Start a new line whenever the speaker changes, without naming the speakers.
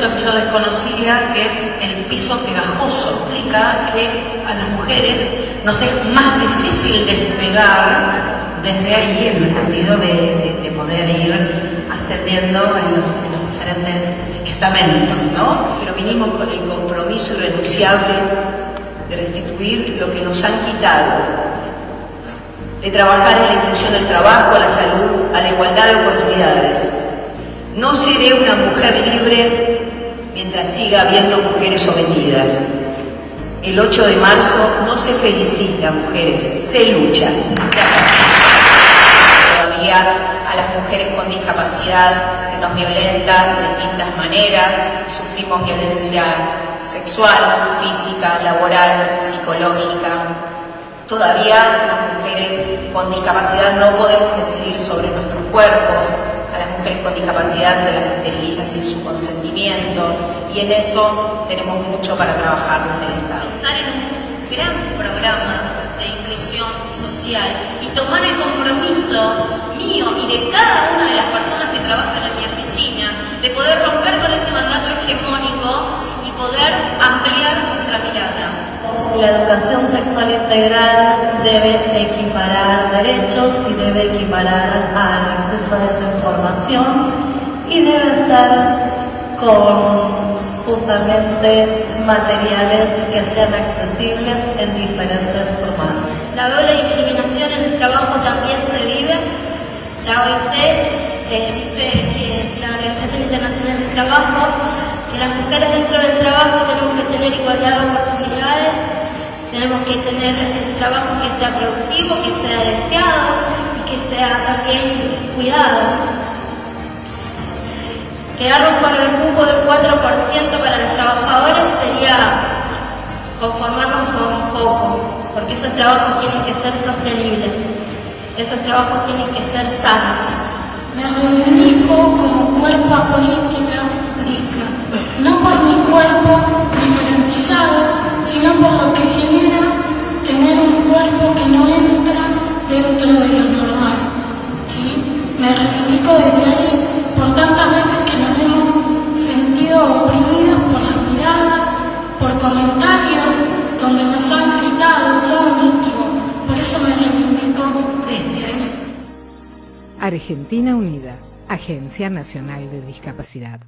concepto que yo que es el piso pegajoso. Explica que a las mujeres nos es más difícil despegar desde ahí, en el sentido de, poder ir ascendiendo en los, diferentes estamentos, ¿no?
Pero vinimos con el compromiso irrenunciable de restituir lo que nos han quitado de trabajar en la inclusión del trabajo, a la salud, a la igualdad de oportunidades. No seré una mujer libre mientras siga habiendo mujeres sometidas. El 8 de marzo no se felicita, mujeres, se lucha.
Todavía a las mujeres con discapacidad se nos violenta de distintas maneras, sufrimos violencia sexual, física, laboral, psicológica. Todavía las mujeres con discapacidad no podemos decidir sobre nuestros cuerpos, a las mujeres con discapacidad se las esteriliza sin su consentimiento y en eso tenemos mucho para trabajar desde el Estado.
Pensar en un gran programa de inclusión social y tomar el compromiso mío y de cada una de las personas que trabajan en mi oficina de poder romper con ese mandato hegemónico y poder ampliar nuestra mirada
la educación sexual integral debe equiparar derechos y debe equiparar al acceso a esa información con justamente materiales que sean accesibles en diferentes formatos.
La doble discriminación en el trabajo también se vive. La OIT eh, dice que la Organización Internacional del Trabajo, que las mujeres dentro del trabajo tenemos que tener igualdad de oportunidades tenemos que tener el trabajo que sea productivo, que sea deseado y que sea también cuidado. Quedarnos con el cupo del 4% para los trabajadores sería conformarnos con poco, porque esos trabajos tienen que ser sostenibles, esos trabajos tienen que ser sanos.
Me reivindico como cuerpo política no por mi cuerpo diferentizado, sino por lo que tener un cuerpo que no entra dentro de lo normal. ¿sí? Me reivindico desde ahí
Argentina Unida, Agencia Nacional de Discapacidad.